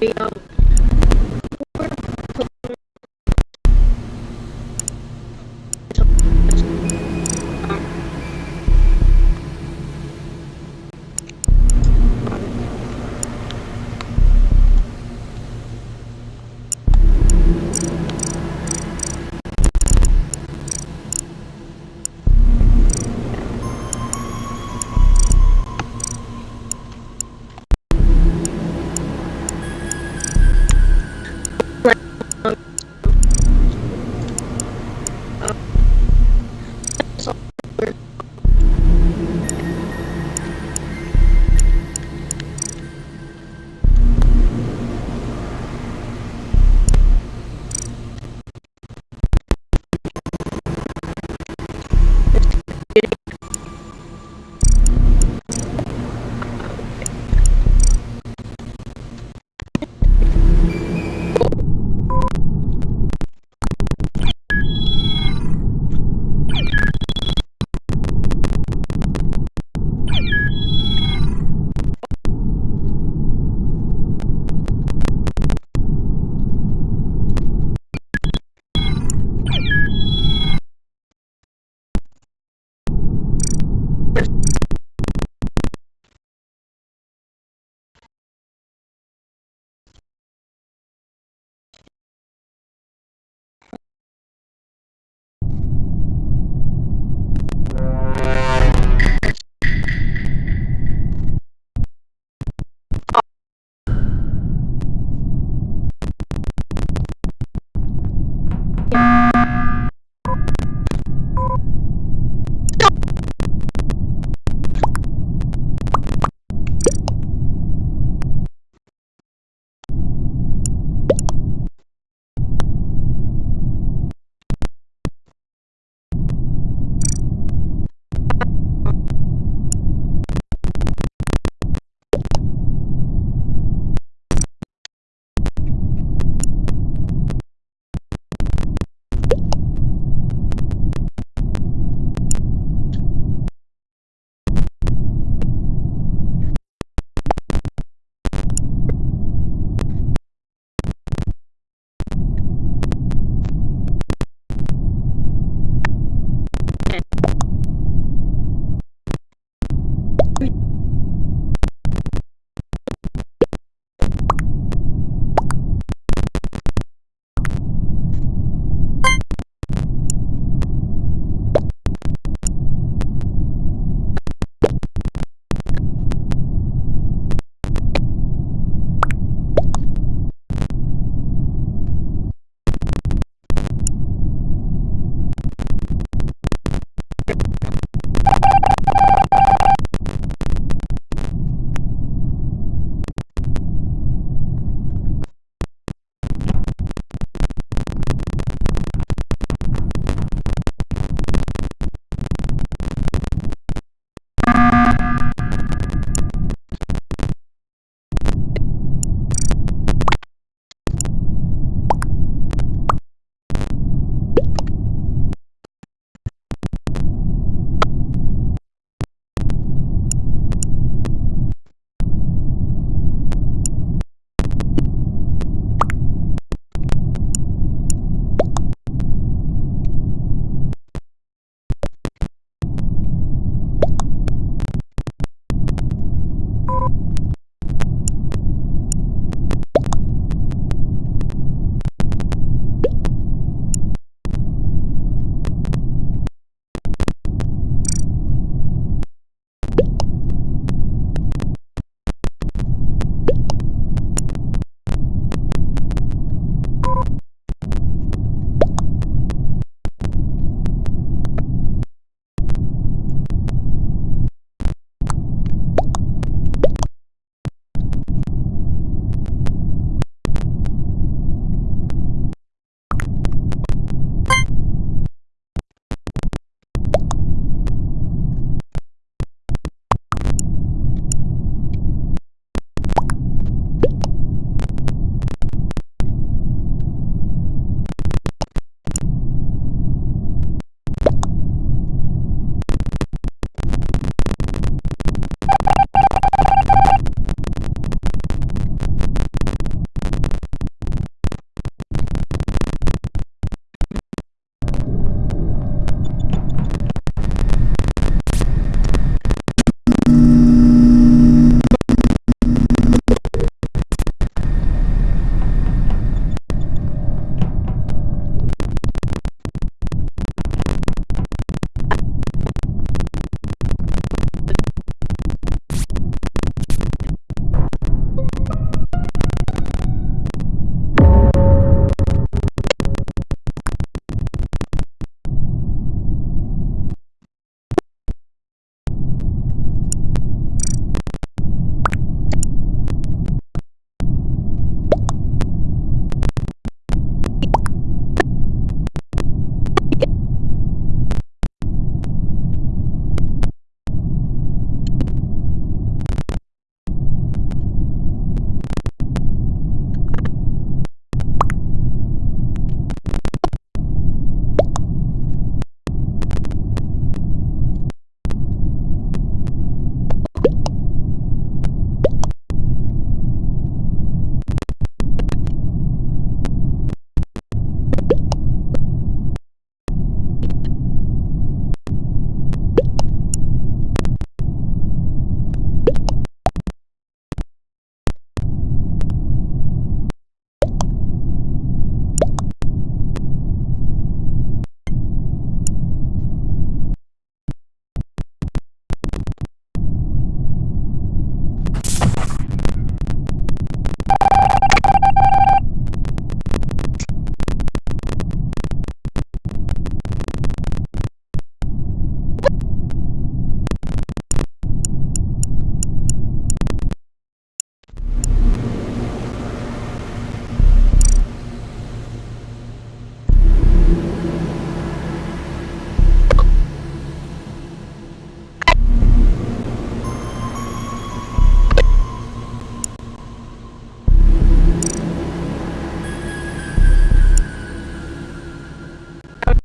video